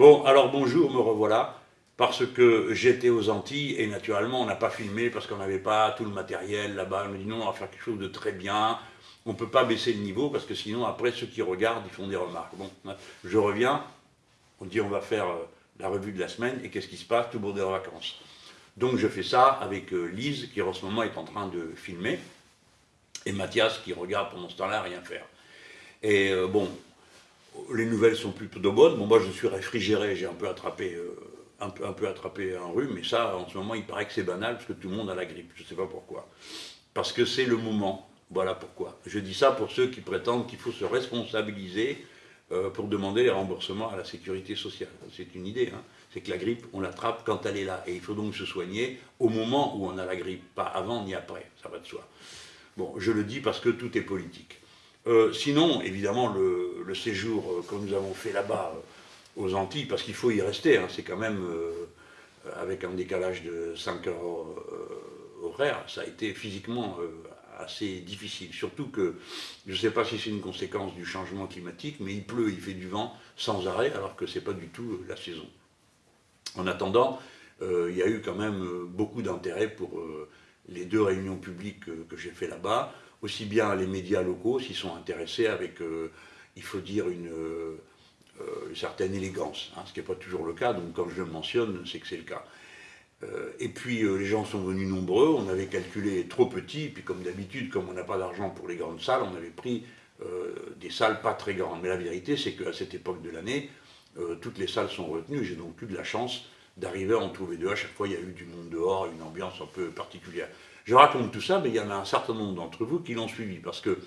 Bon, alors bonjour, me revoilà, parce que j'étais aux Antilles, et naturellement, on n'a pas filmé, parce qu'on n'avait pas tout le matériel là-bas. On me dit non, on va faire quelque chose de très bien, on ne peut pas baisser le niveau, parce que sinon, après, ceux qui regardent, ils font des remarques. Bon, je reviens, on dit on va faire euh, la revue de la semaine, et qu'est-ce qui se passe? Tout le monde est en vacances. Donc je fais ça avec euh, Lise, qui en ce moment est en train de filmer, et Mathias, qui regarde pendant ce temps-là rien faire. Et euh, bon, les nouvelles sont plutôt bonnes. Bon, moi, je suis réfrigéré, j'ai un peu attrapé euh, un, peu, attrapé un rhume, mais ça, en ce moment, il paraît que c'est banal, parce que tout le monde a la grippe. Je ne sais pas pourquoi. Parce que c'est le moment. Voilà pourquoi. Je dis ça pour ceux qui prétendent qu'il faut se responsabiliser euh, pour demander les remboursements à la sécurité sociale. C'est une idée. Hein. C'est que la grippe, on l'attrape quand elle est là. Et il faut donc se soigner au moment où on a la grippe, pas avant ni après. Ça va de soi. Bon, je le dis parce que tout est politique. Euh, sinon, évidemment, le, séjour euh, que nous avons fait là-bas euh, aux Antilles, parce qu'il faut y rester, hein, c'est quand même, avec un décalage de 5 heures horaires, ça a été physiquement assez difficile. Surtout que, je ne sais pas si c'est une conséquence du changement climatique, mais il pleut, il fait du vent sans arrêt, alors que ce n'est pas du tout la saison. En attendant, il y a eu quand même beaucoup d'intérêt pour les deux réunions publiques que j'ai fait là-bas, aussi bien les médias locaux s'y sont intéressés avec, euh, il faut dire, une, euh, certaine élégance, hein, ce qui n'est pas toujours le cas, donc quand je le mentionne, c'est que c'est le cas. Euh, et puis les gens sont venus nombreux, on avait calculé trop petit, puis comme d'habitude, comme on n'a pas d'argent pour les grandes salles, on avait pris des salles pas très grandes. Mais la vérité, c'est qu'à cette époque de l'année, toutes les salles sont retenues, j'ai donc eu de la chance d'arriver à en trouver deux. À chaque fois, il y a eu du monde dehors, une ambiance un peu particulière. Je raconte tout ça, mais il y en a un certain nombre d'entre vous qui l'ont suivi, parce que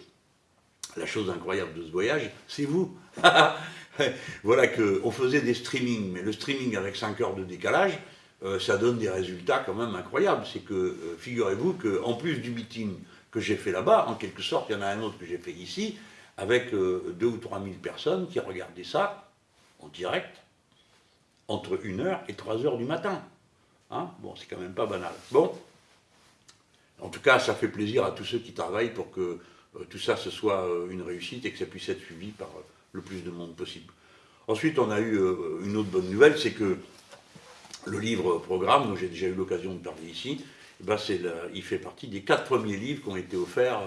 la chose incroyable de ce voyage, c'est vous. voilà qu'on faisait des streamings, mais le streaming avec 5 heures de décalage, euh, ça donne des résultats quand même incroyables. C'est que, euh, figurez-vous qu'en plus du meeting que j'ai fait là-bas, en quelque sorte, il y en a un autre que j'ai fait ici, avec 2 euh, ou 3 000 personnes qui regardaient ça en direct, entre 1 heure et 3 heures du matin. Hein? Bon, c'est quand même pas banal. Bon, en tout cas, ça fait plaisir à tous ceux qui travaillent pour que euh, tout ça, ce soit euh, une réussite et que ça puisse être suivi par euh, le plus de monde possible. Ensuite, on a eu une autre bonne nouvelle, c'est que le livre programme, dont j'ai déjà eu l'occasion de parler ici, eh ben il fait partie des quatre premiers livres qui ont été offerts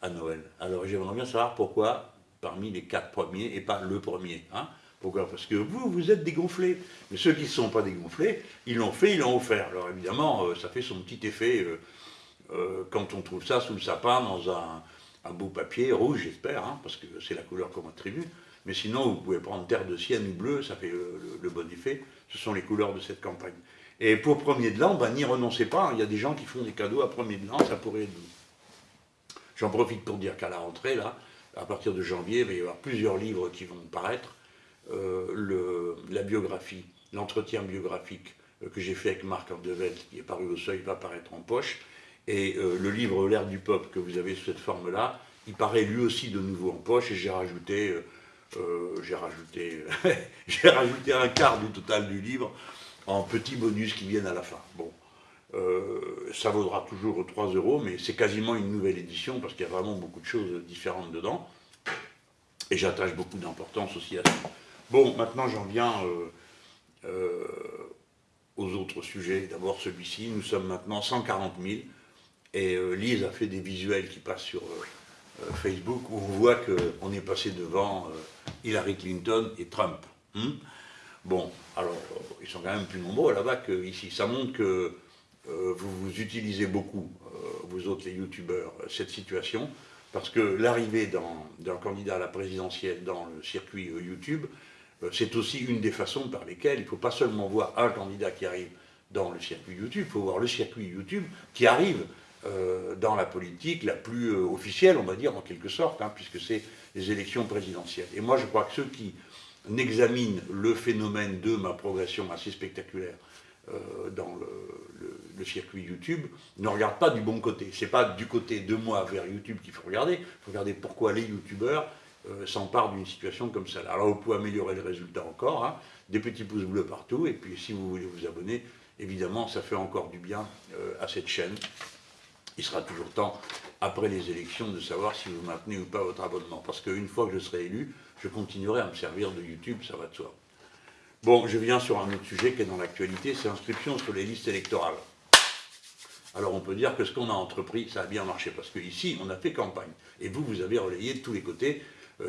à Noël. Alors j'aimerais bien savoir pourquoi parmi les quatre premiers et pas le premier. Hein pourquoi? Parce que vous, vous êtes dégonflés. Mais ceux qui ne sont pas dégonflés, ils l'ont fait, ils l'ont offert. Alors évidemment, euh, ça fait son petit effet euh, euh, quand on trouve ça sous le sapin dans un, beau papier rouge, j'espère, hein, parce que c'est la couleur qu'on attribue. Mais sinon, vous pouvez prendre terre de sienne ou bleu, ça fait le, bon effet. Ce sont les couleurs de cette campagne. Et pour premier de l'an, ben, n'y renoncez pas. Il y a des gens qui font des cadeaux à premier de l'an, ça pourrait être. J'en profite pour dire qu'à la rentrée, là, à partir de janvier, il va y avoir plusieurs livres qui vont paraître le, la biographie, l'entretien biographique euh, que j'ai fait avec Marc Andevel, qui est paru au seuil, va paraître en poche. Et euh, le livre L'air du peuple que vous avez sous cette forme-là, il paraît lui aussi de nouveau en poche et j'ai rajouté, j'ai rajouté, j'ai rajouté un quart du total du livre en petits bonus qui viennent à la fin. Bon, ça vaudra toujours 3 euros, mais c'est quasiment une nouvelle édition parce qu'il y a vraiment beaucoup de choses différentes dedans. Et j'attache beaucoup d'importance aussi à ça. Bon, maintenant j'en viens euh, euh, aux autres sujets. D'abord celui-ci, nous sommes maintenant 140 000 et euh, Lise a fait des visuels qui passent sur Facebook où on voit qu'on est passé devant Hillary Clinton et Trump. Hmm? bon, alors ils sont quand même plus nombreux là-bas qu'ici. Ça montre que vous, vous utilisez beaucoup, vous autres les youtubeurs, cette situation parce que l'arrivée d'un candidat à la présidentielle dans le circuit YouTube, c'est aussi une des façons par lesquelles il ne faut pas seulement voir un candidat qui arrive dans le circuit YouTube, il faut voir le circuit YouTube qui arrive euh, dans la politique la plus euh, officielle, on va dire en quelque sorte, hein, puisque c'est les élections présidentielles. Et moi je crois que ceux qui n'examinent le phénomène de ma progression assez spectaculaire dans le, circuit YouTube ne regardent pas du bon côté. C'est pas du côté de moi vers YouTube qu'il faut regarder, il faut regarder pourquoi les youtubeurs euh, s'empare d'une situation comme ça. Alors vous pouvez améliorer le résultat encore, hein. des petits pouces bleus partout, et puis si vous voulez vous abonner, évidemment ça fait encore du bien euh, à cette chaîne. Il sera toujours temps, après les élections, de savoir si vous maintenez ou pas votre abonnement. Parce qu'une fois que je serai élu, je continuerai à me servir de YouTube, ça va de soi. Bon, je viens sur un autre sujet qui est dans l'actualité, c'est l'inscription sur les listes électorales. Alors on peut dire que ce qu'on a entrepris, ça a bien marché, parce qu'ici, on a fait campagne. Et vous, vous avez relayé de tous les côtés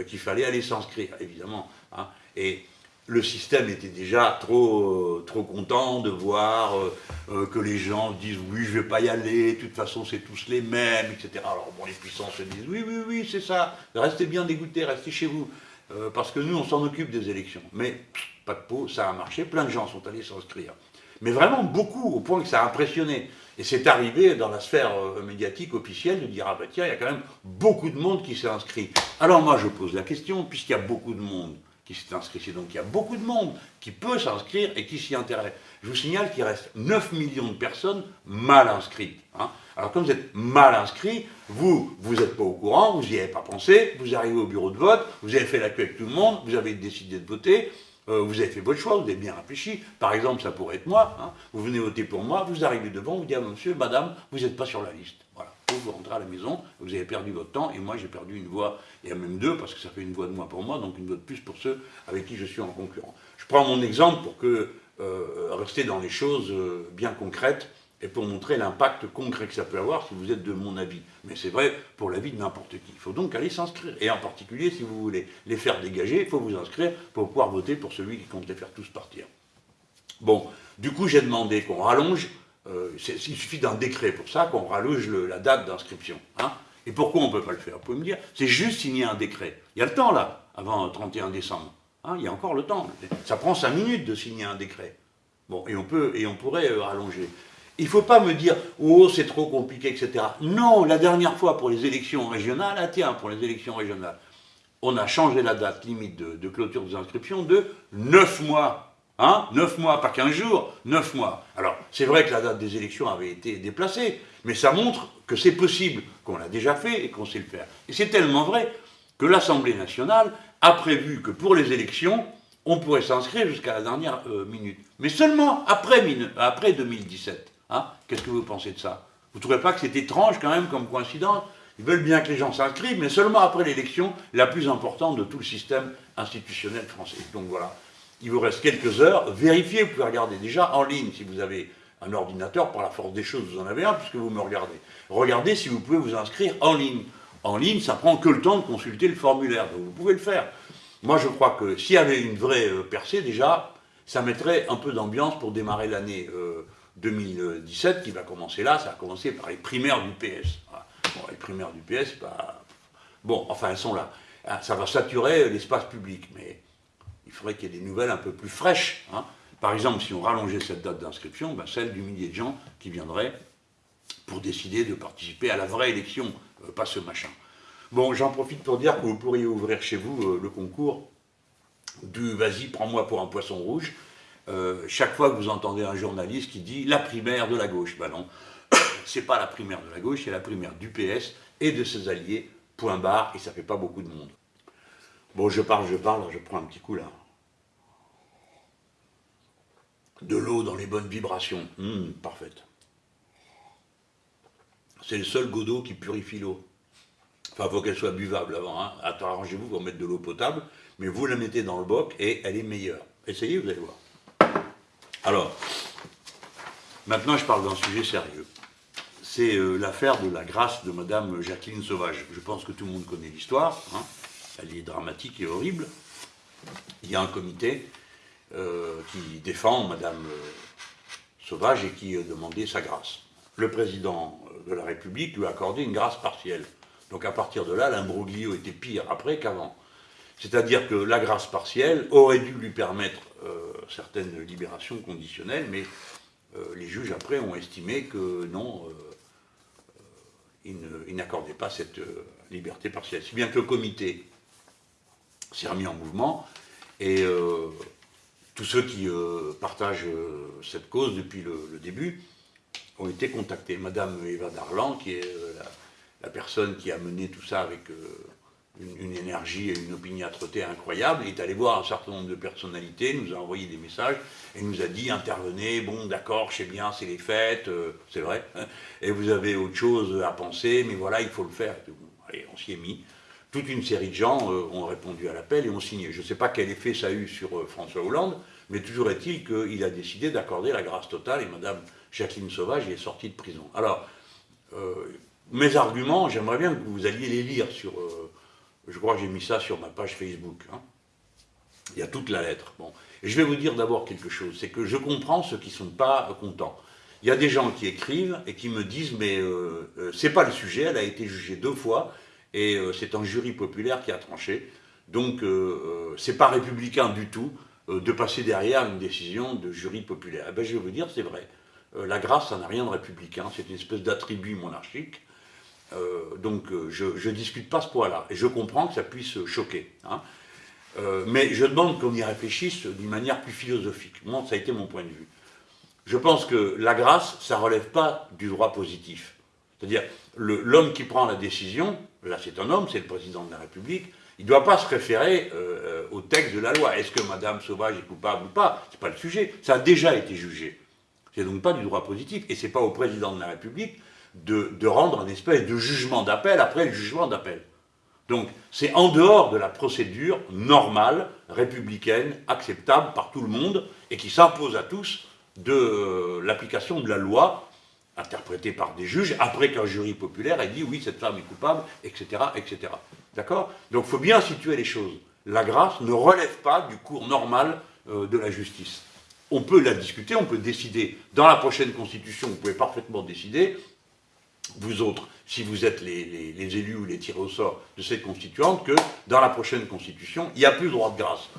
qu'il fallait aller s'inscrire, évidemment. Hein. Et le système était déjà trop, trop content de voir euh, euh, que les gens disent « oui, je ne vais pas y aller, de toute façon, c'est tous les mêmes, etc. » Alors bon, les puissants se disent « oui, oui, oui, c'est ça, restez bien dégoûtés, restez chez vous, parce que nous, on s'en occupe des élections. » Mais pas de peau, ça a marché, plein de gens sont allés s'inscrire. Mais vraiment beaucoup, au point que ça a impressionné. Et c'est arrivé dans la sphère euh, médiatique officielle de dire, ah ben tiens, il y a quand même beaucoup de monde qui s'est inscrit. Alors moi je pose la question, puisqu'il y a beaucoup de monde qui s'est inscrit, c'est donc il y a beaucoup de monde qui peut s'inscrire et qui s'y intéresse. Je vous signale qu'il reste 9 millions de personnes mal inscrites. Hein. Alors comme vous êtes mal inscrit, vous, vous n'êtes pas au courant, vous n'y avez pas pensé, vous arrivez au bureau de vote, vous avez fait la queue avec tout le monde, vous avez décidé de voter, euh, vous avez fait votre choix, vous avez bien réfléchi. Par exemple, ça pourrait être moi. Hein. Vous venez voter pour moi, vous arrivez devant, vous dites à monsieur, madame, vous n'êtes pas sur la liste. Voilà. Vous, rentrez à la maison, vous avez perdu votre temps, et moi j'ai perdu une voix, et même deux, parce que ça fait une voix de moins pour moi, donc une voix de plus pour ceux avec qui je suis en concurrent. Je prends mon exemple pour que euh, rester dans les choses euh, bien concrètes et pour montrer l'impact concret que ça peut avoir si vous êtes de mon avis. Mais c'est vrai pour l'avis de n'importe qui. Il faut donc aller s'inscrire. Et en particulier, si vous voulez les faire dégager, il faut vous inscrire pour pouvoir voter pour celui qui compte les faire tous partir. Bon, du coup, j'ai demandé qu'on rallonge, euh, il suffit d'un décret pour ça, qu'on rallonge la date d'inscription. Hein. Et pourquoi on ne peut pas le faire Vous pouvez me dire, c'est juste signer un décret. Il y a le temps là, avant le 31 décembre. Hein, il y a encore le temps. Ça prend 5 minutes de signer un décret. Bon, et on, peut, et on pourrait euh, rallonger. Il ne faut pas me dire « Oh, c'est trop compliqué, etc. » Non, la dernière fois pour les élections régionales, ah tiens, pour les élections régionales, on a changé la date limite de, clôture des inscriptions de 9 mois. Hein 9 mois, pas 15 jours, 9 mois. Alors, c'est vrai que la date des élections avait été déplacée, mais ça montre que c'est possible, qu'on l'a déjà fait et qu'on sait le faire. Et c'est tellement vrai que l'Assemblée nationale a prévu que pour les élections, on pourrait s'inscrire jusqu'à la dernière euh, minute. Mais seulement après, après 2017. Hein Qu'est-ce que vous pensez de ça? Vous ne trouvez pas que c'est étrange quand même comme coïncidence? Ils veulent bien que les gens s'inscrivent, mais seulement après l'élection la plus importante de tout le système institutionnel français. Donc voilà, il vous reste quelques heures. Vérifiez, vous pouvez regarder déjà en ligne si vous avez un ordinateur, par la force des choses, vous en avez un puisque vous me regardez. Regardez si vous pouvez vous inscrire en ligne. En ligne, ça prend que le temps de consulter le formulaire, donc vous pouvez le faire. Moi, je crois que s'il y avait une vraie euh, percée, déjà, ça mettrait un peu d'ambiance pour démarrer l'année euh, 2017 qui va commencer là, ça va commencer par les primaires du PS. Bon, les primaires du PS, pas... Bon, enfin, elles sont là. Ah, ça va saturer l'espace public, mais il faudrait qu'il y ait des nouvelles un peu plus fraîches. Hein. Par exemple, si on rallongeait cette date d'inscription, ben, celle du millier de gens qui viendraient pour décider de participer à la vraie élection, euh, pas ce machin. Bon, j'en profite pour dire que vous pourriez ouvrir chez vous euh, le concours du « Vas-y, prends-moi pour un poisson rouge », euh, chaque fois que vous entendez un journaliste qui dit la primaire de la gauche, ben non, c'est pas la primaire de la gauche, c'est la primaire du PS et de ses alliés, point barre, et ça fait pas beaucoup de monde. Bon, je parle, je parle, je prends un petit coup là. De l'eau dans les bonnes vibrations, hum, parfaite. C'est le seul godeau qui purifie l'eau. Enfin, il faut qu'elle soit buvable avant. Hein. Arrangez-vous pour mettre de l'eau potable, mais vous la mettez dans le boc et elle est meilleure. Essayez, vous allez voir. Alors, maintenant je parle d'un sujet sérieux. C'est euh, l'affaire de la grâce de Madame Jacqueline Sauvage. Je pense que tout le monde connaît l'histoire, hein. elle est dramatique et horrible. Il y a un comité euh, qui défend Madame euh, Sauvage et qui a demandé sa grâce. Le président de la République lui a accordé une grâce partielle. Donc à partir de là, l'imbroglio était pire après qu'avant. C'est-à-dire que la grâce partielle aurait dû lui permettre euh, certaines libérations conditionnelles, mais euh, les juges après ont estimé que non, euh, ils n'accordaient pas cette liberté partielle. Si bien que le comité s'est remis en mouvement, et tous ceux qui partagent cette cause depuis le, début ont été contactés. Madame Eva Darlan, qui est la, personne qui a mené tout ça avec une, énergie et une opiniâtreté incroyable, est allé voir un certain nombre de personnalités, nous a envoyé des messages, et nous a dit, intervenez, bon d'accord, je sais bien, c'est les fêtes, euh, c'est vrai, hein, et vous avez autre chose à penser, mais voilà, il faut le faire. allez, on s'y est mis. toute une série de gens ont répondu à l'appel et ont signé. Je ne sais pas quel effet ça a eu sur François Hollande, mais toujours est-il qu'il a décidé d'accorder la grâce totale et Mme Jacqueline Sauvage est sortie de prison. Alors, mes arguments, j'aimerais bien que vous alliez les lire sur... je crois que j'ai mis ça sur ma page Facebook. Hein. Il y a toute la lettre. Bon. Et je vais vous dire d'abord quelque chose, c'est que je comprends ceux qui ne sont pas contents. Il y a des gens qui écrivent et qui me disent mais euh, euh c'est pas le sujet, elle a été jugée deux fois et euh, c'est un jury populaire qui a tranché. Donc euh, euh c'est pas républicain du tout de passer derrière une décision de jury populaire. Eh ben, je vais vous dire, c'est vrai. la grâce, ça n'a rien de républicain, c'est une espèce d'attribut monarchique. Donc je ne discute pas ce point-là. Et je comprends que ça puisse choquer. Hein. Euh, mais je demande qu'on y réfléchisse d'une manière plus philosophique. Moi, ça a été mon point de vue. Je pense que la grâce, ça ne relève pas du droit positif. C'est-à-dire, l'homme qui prend la décision, là c'est un homme, c'est le président de la République, il ne doit pas se référer euh, euh, au texte de la loi. Est-ce que Madame Sauvage est coupable ou pas? Ce n'est pas le sujet. Ça a déjà été jugé. C'est donc pas du droit positif. Et ce n'est pas au président de la République de, rendre un espèce de jugement d'appel après le jugement d'appel. Donc c'est en dehors de la procédure normale, républicaine, acceptable par tout le monde, et qui s'impose à tous de euh, l'application de la loi, interprétée par des juges, après qu'un jury populaire ait dit oui, cette femme est coupable, etc. etc. D'accord? Donc il faut bien situer les choses. La grâce ne relève pas du cours normal euh, de la justice. On peut la discuter, on peut décider. Dans la prochaine constitution, vous pouvez parfaitement décider vous autres, si vous êtes les, élus ou les tirés au sort de cette constituante, que dans la prochaine constitution, il n'y a plus de droit de grâce.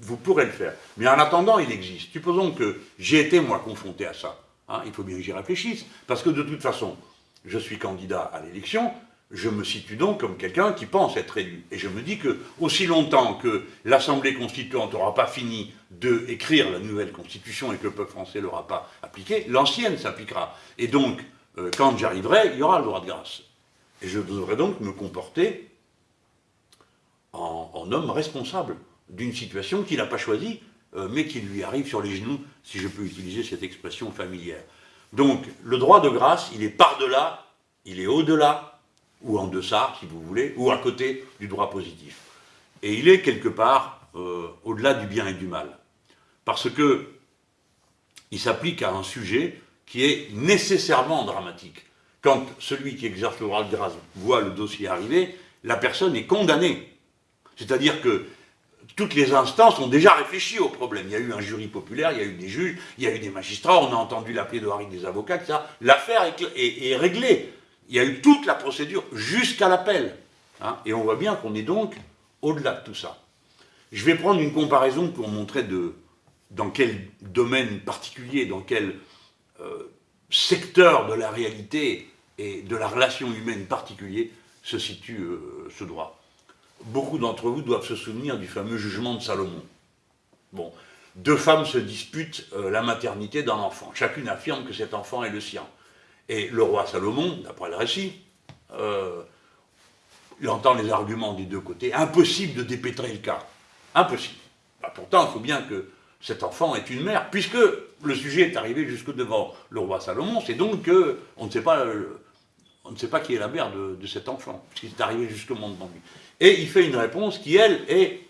Vous, pourrez le faire. Mais en attendant, il existe. Supposons que j'ai été, moi, confronté à ça. Hein, il faut bien que j'y réfléchisse. Parce que de toute façon, je suis candidat à l'élection, je me situe donc comme quelqu'un qui pense être élu. Et je me dis que, aussi longtemps que l'Assemblée constituante n'aura pas fini d'écrire la nouvelle constitution et que le peuple français ne l'aura pas appliquée, l'ancienne s'appliquera. Et donc, euh, quand j'arriverai, il y aura le droit de grâce. Et je devrais donc me comporter en, homme responsable d'une situation qu'il n'a pas choisie, euh, mais qui lui arrive sur les genoux, si je peux utiliser cette expression familière. Donc, le droit de grâce, il est par-delà, il est au-delà, ou en deçà, si vous voulez, ou à côté du droit positif. Et il est quelque part euh, au-delà du bien et du mal. Parce que il s'applique à un sujet qui est nécessairement dramatique. Quand celui qui exerce le droit de grâce voit le dossier arriver, la personne est condamnée. C'est-à-dire que toutes les instances ont déjà réfléchi au problème. Il y a eu un jury populaire, il y a eu des juges, il y a eu des magistrats, on a entendu la plaidoirie des avocats, etc. L'affaire est, réglée. Il y a eu toute la procédure jusqu'à l'appel. Hein. et on voit bien qu'on est donc au-delà de tout ça. Je vais prendre une comparaison pour montrer de, dans quel domaine particulier, dans quel secteur de la réalité et de la relation humaine particulier se situe euh, ce droit. Beaucoup d'entre vous doivent se souvenir du fameux jugement de Salomon. Bon, deux femmes se disputent euh, la maternité d'un enfant. Chacune affirme que cet enfant est le sien. Et le roi Salomon, d'après le récit, il entend les arguments des deux côtés. Impossible de dépêtrer le cas. Impossible. Bah, pourtant, il faut bien que cet enfant est une mère, puisque le sujet est arrivé jusque devant le roi Salomon, c'est donc qu'on ne sait pas, on ne sait pas qui est la mère de, cet enfant, puisqu'il est arrivé justement devant lui. Et il fait une réponse qui, elle, est,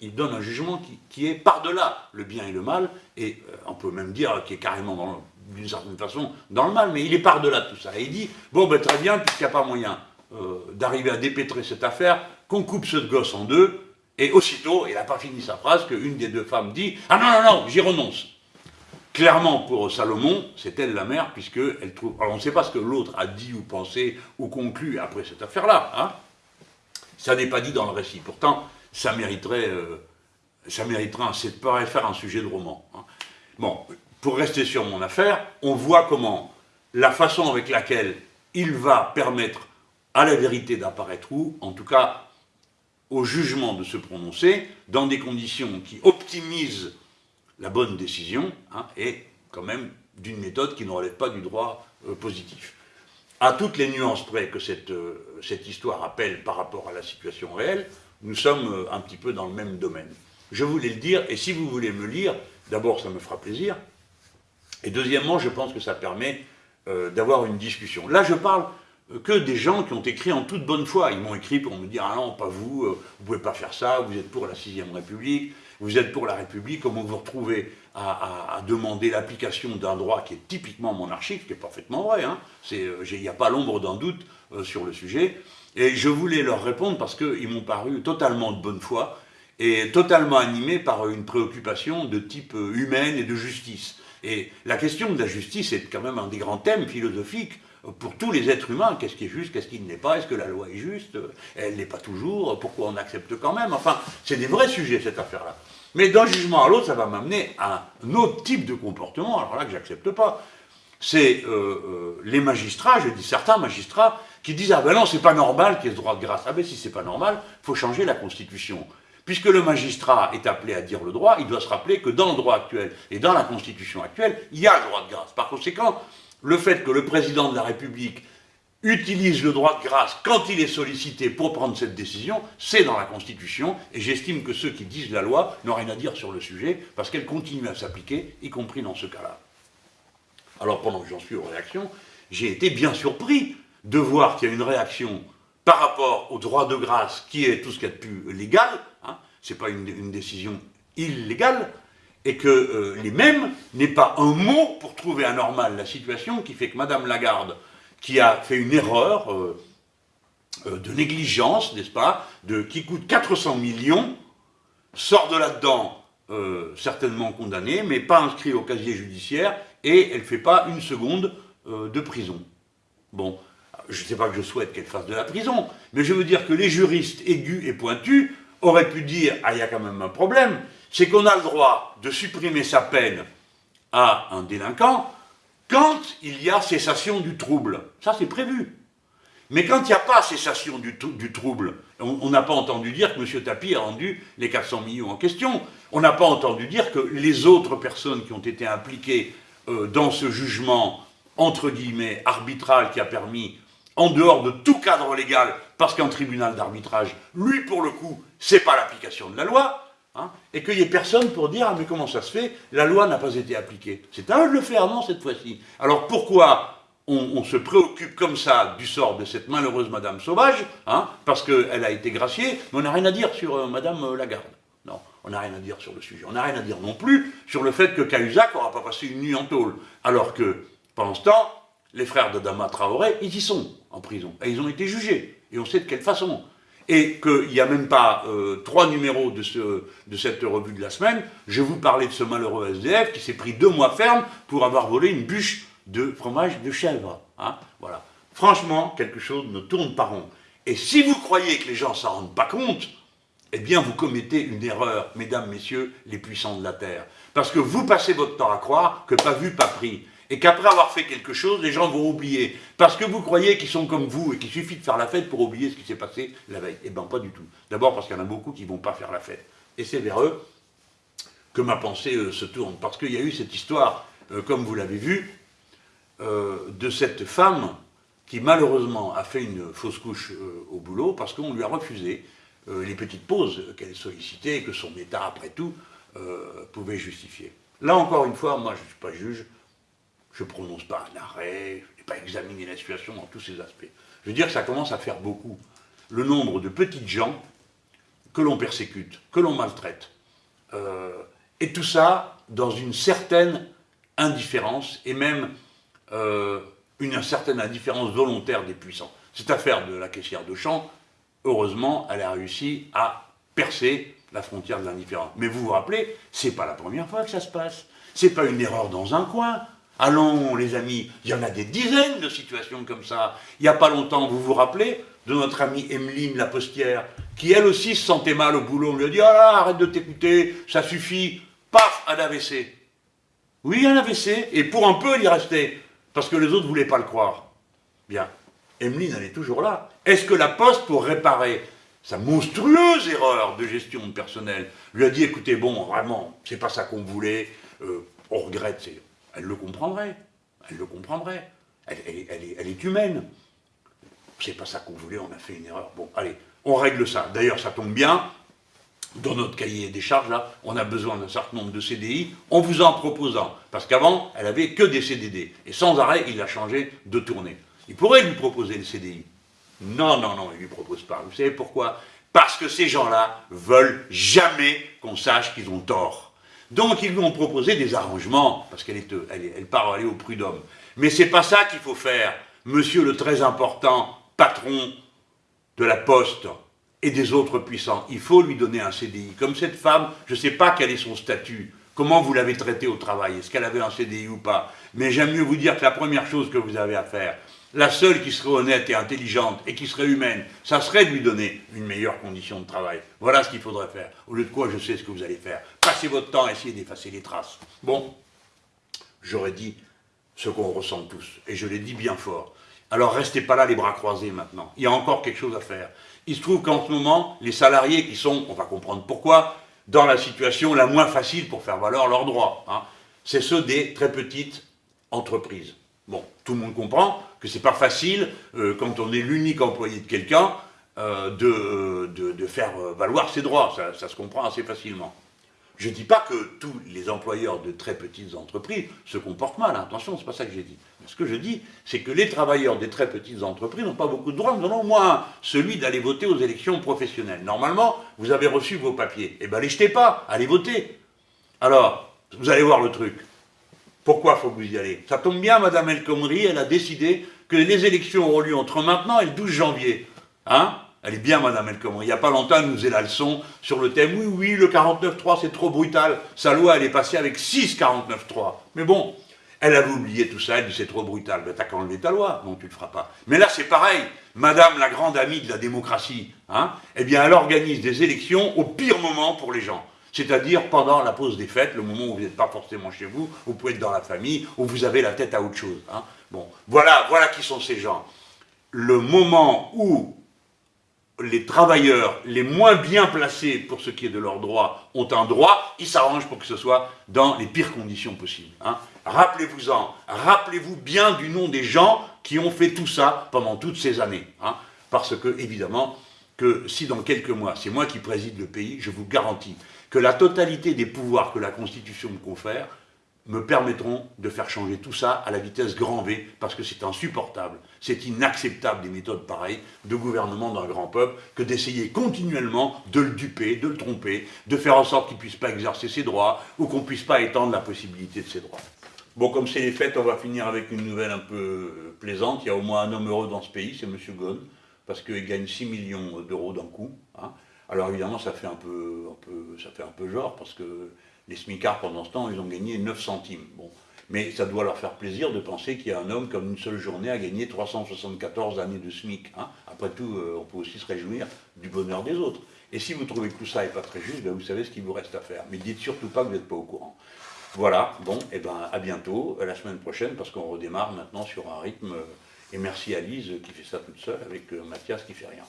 il donne un jugement qui, est par-delà le bien et le mal, et euh, on peut même dire qu'il est carrément, d'une certaine façon, dans le mal, mais il est par-delà tout ça. Et il dit, bon, ben, très bien, puisqu'il n'y a pas moyen euh, d'arriver à dépêtrer cette affaire, qu'on coupe ce gosse en deux, et aussitôt, il n'a pas fini sa phrase, qu'une des deux femmes dit « Ah non, non, non, j'y renonce ». Clairement, pour Salomon, c'est elle la mère, puisqu'elle trouve... Alors, on ne sait pas ce que l'autre a dit ou pensé ou conclu après cette affaire-là. Hein ça n'est pas dit dans le récit. Pourtant, ça mériterait... Euh, ça mériterait, ça pourrait faire un sujet de roman. Hein. Bon, pour rester sur mon affaire, on voit comment la façon avec laquelle il va permettre à la vérité d'apparaître où, en tout cas au jugement de se prononcer dans des conditions qui optimisent la bonne décision hein, et quand même d'une méthode qui ne relève pas du droit euh, positif. À toutes les nuances près que cette, euh, cette, histoire appelle par rapport à la situation réelle, nous sommes euh, un petit peu dans le même domaine. Je voulais le dire, et si vous voulez me lire, d'abord ça me fera plaisir, et deuxièmement je pense que ça permet d'avoir une discussion. Là je parle que des gens qui ont écrit en toute bonne foi. Ils m'ont écrit pour me dire « Ah non, pas vous, vous pouvez pas faire ça, vous êtes pour la sixième République, vous êtes pour la République, comment vous vous retrouvez à, demander l'application d'un droit qui est typiquement monarchique, qui est parfaitement vrai, hein. euh, il n'y a pas l'ombre d'un doute euh, sur le sujet. Et je voulais leur répondre parce qu'ils m'ont paru totalement de bonne foi et totalement animés par une préoccupation de type humaine et de justice. Et la question de la justice est quand même un des grands thèmes philosophiques pour tous les êtres humains, qu'est-ce qui est juste, qu'est-ce qui ne l'est pas, est-ce que la loi est juste, elle n'est pas toujours, pourquoi on accepte quand même, enfin, c'est des vrais sujets cette affaire-là. Mais d'un jugement à l'autre, ça va m'amener à un autre type de comportement, alors là que j'accepte pas. C'est euh, euh, les magistrats, je dis certains magistrats, qui disent « Ah ben non, c'est pas normal qu'il y ait ce droit de grâce. » Ah ben si c'est pas normal, faut changer la Constitution. Puisque le magistrat est appelé à dire le droit, il doit se rappeler que dans le droit actuel et dans la Constitution actuelle, il y a le droit de grâce. Par conséquent, le fait que le président de la République utilise le droit de grâce quand il est sollicité pour prendre cette décision, c'est dans la Constitution, et j'estime que ceux qui disent la loi n'ont rien à dire sur le sujet, parce qu'elle continue à s'appliquer, y compris dans ce cas-là. Alors pendant que j'en suis aux réactions, j'ai été bien surpris de voir qu'il y a une réaction par rapport au droit de grâce, qui est tout ce qu'il y a de plus légal, hein, c'est pas une décision illégale, et que euh, les mêmes n'aient pas un mot pour trouver anormal la situation qui fait que Madame Lagarde, qui a fait une erreur euh, euh, de négligence, n'est-ce pas, qui coûte 400 millions, sort de là-dedans certainement condamnée, mais pas inscrit au casier judiciaire, et elle ne fait pas une seconde de prison. Bon, je ne sais pas que je souhaite qu'elle fasse de la prison, mais je veux dire que les juristes aigus et pointus auraient pu dire « Ah, il y a quand même un problème », c'est qu'on a le droit de supprimer sa peine à un délinquant quand il y a cessation du trouble. Ça, c'est prévu. Mais quand il n'y a pas cessation du, trouble, on n'a pas entendu dire que M. Tapi a rendu les 400 millions en question. On n'a pas entendu dire que les autres personnes qui ont été impliquées euh, dans ce jugement, entre guillemets, arbitral qui a permis, en dehors de tout cadre légal, parce qu'un tribunal d'arbitrage, lui, pour le coup, c'est pas l'application de la loi, Hein, et qu'il n'y ait personne pour dire « Ah, mais comment ça se fait La loi n'a pas été appliquée. » C'est à eux le faire, cette fois-ci. Alors pourquoi on, se préoccupe comme ça du sort de cette malheureuse Madame Sauvage, hein, parce qu'elle a été graciée, mais on n'a rien à dire sur euh, Madame euh, Lagarde. Non, on n'a rien à dire sur le sujet. On n'a rien à dire non plus sur le fait que Cahuzac n'aura pas passé une nuit en tôle, alors que, pendant ce temps, les frères de Dama Traoré, ils y sont, en prison, et ils ont été jugés, et on sait de quelle façon et qu'il n'y a même pas euh, trois numéros de, ce, de cette revue de la semaine, je vous parlais de ce malheureux SDF qui s'est pris deux mois ferme pour avoir volé une bûche de fromage de chèvre. Hein, voilà. Franchement, quelque chose ne tourne pas rond. Et si vous croyez que les gens s'en rendent pas compte, eh bien vous commettez une erreur, mesdames, messieurs, les puissants de la Terre. Parce que vous passez votre temps à croire que pas vu, pas pris et qu'après avoir fait quelque chose, les gens vont oublier. Parce que vous croyez qu'ils sont comme vous et qu'il suffit de faire la fête pour oublier ce qui s'est passé la veille. Eh bien, pas du tout. D'abord parce qu'il y en a beaucoup qui ne vont pas faire la fête. Et c'est vers eux que ma pensée euh, se tourne. Parce qu'il y a eu cette histoire, euh, comme vous l'avez vu, euh, de cette femme qui malheureusement a fait une fausse couche au boulot parce qu'on lui a refusé les petites pauses qu'elle sollicitait et que son état, après tout, pouvait justifier. Là encore une fois, moi je ne suis pas juge, je ne prononce pas un arrêt, je n'ai pas examiné la situation dans tous ses aspects. Je veux dire que ça commence à faire beaucoup. Le nombre de petites gens que l'on persécute, que l'on maltraite, euh, et tout ça dans une certaine indifférence, et même euh, une certaine indifférence volontaire des puissants. Cette affaire de la caissière de champ, heureusement, elle a réussi à percer la frontière de l'indifférence. Mais vous vous rappelez, c'est pas la première fois que ça se passe. C'est pas une erreur dans un coin, Allons, les amis, il y en a des dizaines de situations comme ça. Il n'y a pas longtemps, vous vous rappelez de notre amie Emeline la postière, qui elle aussi se sentait mal au boulot. On lui a dit « Ah, arrête de t'écouter, ça suffit. » Paf, un AVC. Oui, un AVC, et pour un peu, il y restait, parce que les autres ne voulaient pas le croire. Bien, Emeline, elle est toujours là. Est-ce que la Poste, pour réparer sa monstrueuse erreur de gestion de personnel, lui a dit « Écoutez, bon, vraiment, c'est pas ça qu'on voulait, euh, on regrette, c'est elle le comprendrait. Elle le comprendrait. Elle, est, humaine. C'est pas ça qu'on voulait, on a fait une erreur. Bon, allez, on règle ça. D'ailleurs, ça tombe bien. Dans notre cahier des charges, là, on a besoin d'un certain nombre de CDI, en vous en proposant. Parce qu'avant, elle avait que des CDD. Et sans arrêt, il a changé de tournée. Il pourrait lui proposer le CDI. Non, non, non, il ne lui propose pas. Vous savez pourquoi? Parce que ces gens-là veulent jamais qu'on sache qu'ils ont tort. Donc ils lui ont proposé des arrangements, parce qu'elle elle, elle part aller au prud'homme. Mais c'est pas ça qu'il faut faire, monsieur le très important patron de la Poste et des autres puissants. Il faut lui donner un CDI. Comme cette femme, je ne sais pas quel est son statut, comment vous l'avez traitée au travail, est-ce qu'elle avait un CDI ou pas? Mais j'aime mieux vous dire que la première chose que vous avez à faire, la seule qui serait honnête et intelligente et qui serait humaine, ça serait de lui donner une meilleure condition de travail. Voilà ce qu'il faudrait faire. Au lieu de quoi, je sais ce que vous allez faire. Passez votre temps à essayer d'effacer les traces. Bon, j'aurais dit ce qu'on ressent tous, et je l'ai dit bien fort. Alors restez pas là les bras croisés maintenant. Il y a encore quelque chose à faire. Il se trouve qu'en ce moment, les salariés qui sont, on va comprendre pourquoi, dans la situation la moins facile pour faire valoir leurs droits, hein, c'est ceux des très petites entreprises. Bon, tout le monde comprend que c'est pas facile, euh, quand on est l'unique employé de quelqu'un, euh, de, de, faire valoir ses droits. Ça, se comprend assez facilement. Je ne dis pas que tous les employeurs de très petites entreprises se comportent mal, attention, c'est pas ça que j'ai dit. Ce que je dis, c'est que les travailleurs des très petites entreprises n'ont pas beaucoup de droits, nous en avons moins celui d'aller voter aux élections professionnelles. Normalement, vous avez reçu vos papiers. Eh bien, les jetez pas, allez voter. Alors, vous allez voir le truc. Pourquoi faut que vous y allez Ça tombe bien, Madame El Khomri, elle a décidé que les élections auront lieu entre maintenant et le 12 janvier. Hein? Elle est bien, Madame El Khomri. Il n'y a pas longtemps, elle nous faisait la leçon sur le thème « Oui, oui, le 49-3, c'est trop brutal. Sa loi, elle est passée avec 6 49-3. » Mais bon, elle avait oublié tout ça, elle dit « C'est trop brutal. Ben, » T'as qu'à enlever ta loi. Non, tu le feras pas. Mais là, c'est pareil. Madame, la grande amie de la démocratie, hein, eh bien, elle organise des élections au pire moment pour les gens. C'est-à-dire pendant la pause des fêtes, le moment où vous n'êtes pas forcément chez vous, vous pouvez être dans la famille, où vous avez la tête à autre chose. Hein. Bon, voilà, voilà qui sont ces gens. Le moment où les travailleurs les moins bien placés pour ce qui est de leurs droits ont un droit, ils s'arrangent pour que ce soit dans les pires conditions possibles. Hein. Rappelez-vous-en, rappelez-vous bien du nom des gens qui ont fait tout ça pendant toutes ces années. Hein. Parce que, évidemment, que si dans quelques mois, c'est moi qui préside le pays, je vous garantis que la totalité des pouvoirs que la Constitution me confère me permettront de faire changer tout ça à la vitesse grand V, parce que c'est insupportable, c'est inacceptable des méthodes pareilles de gouvernement d'un grand peuple que d'essayer continuellement de le duper, de le tromper, de faire en sorte qu'il ne puisse pas exercer ses droits, ou qu'on ne puisse pas étendre la possibilité de ses droits. Bon, comme c'est les fêtes, on va finir avec une nouvelle un peu plaisante. Il y a au moins un homme heureux dans ce pays, c'est M. Ghosn, parce qu'il gagne 6 millions d'euros d'un coup. Hein. Alors évidemment, ça fait, un peu, un genre, parce que les smicards, pendant ce temps, ils ont gagné 9 centimes. Bon. Mais ça doit leur faire plaisir de penser qu'il y a un homme comme une seule journée a gagné 374 années de SMIC. Hein. Après tout, euh, on peut aussi se réjouir du bonheur des autres. Et si vous trouvez que tout ça n'est pas très juste, ben vous savez ce qu'il vous reste à faire. Mais dites surtout pas que vous n'êtes pas au courant. Voilà, bon, et eh ben à bientôt, la semaine prochaine, parce qu'on redémarre maintenant sur un rythme. Euh, et merci à Lise qui fait ça toute seule, avec euh, Mathias qui fait rien.